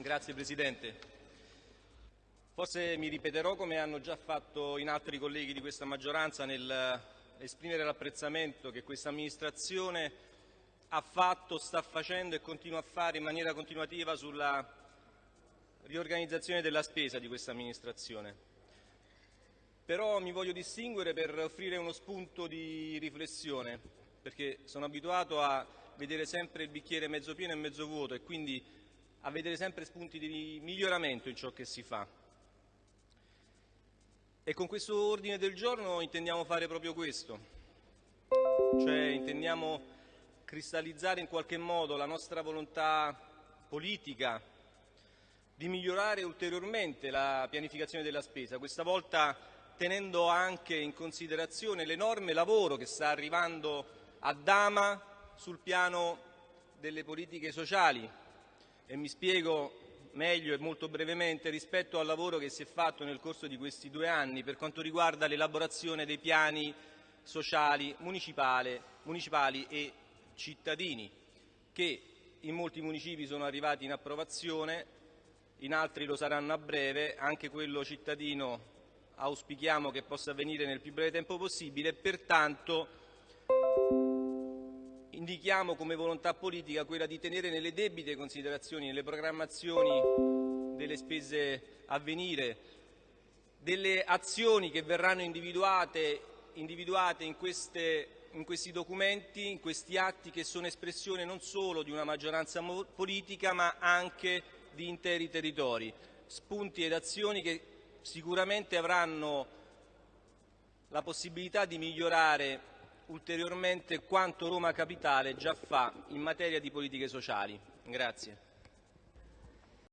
Grazie Presidente. Forse mi ripeterò come hanno già fatto in altri colleghi di questa maggioranza nel esprimere l'apprezzamento che questa amministrazione ha fatto, sta facendo e continua a fare in maniera continuativa sulla riorganizzazione della spesa di questa amministrazione. Però mi voglio distinguere per offrire uno spunto di riflessione, perché sono abituato a vedere sempre il bicchiere mezzo pieno e mezzo vuoto e quindi a vedere sempre spunti di miglioramento in ciò che si fa. E con questo ordine del giorno intendiamo fare proprio questo, cioè intendiamo cristallizzare in qualche modo la nostra volontà politica di migliorare ulteriormente la pianificazione della spesa, questa volta tenendo anche in considerazione l'enorme lavoro che sta arrivando a Dama sul piano delle politiche sociali e mi spiego meglio e molto brevemente rispetto al lavoro che si è fatto nel corso di questi due anni per quanto riguarda l'elaborazione dei piani sociali municipali e cittadini che in molti municipi sono arrivati in approvazione, in altri lo saranno a breve, anche quello cittadino auspichiamo che possa avvenire nel più breve tempo possibile, pertanto indichiamo come volontà politica quella di tenere nelle debite considerazioni, nelle programmazioni delle spese a venire, delle azioni che verranno individuate, individuate in, queste, in questi documenti, in questi atti che sono espressione non solo di una maggioranza politica ma anche di interi territori, spunti ed azioni che sicuramente avranno la possibilità di migliorare ulteriormente quanto Roma Capitale già fa in materia di politiche sociali. Grazie.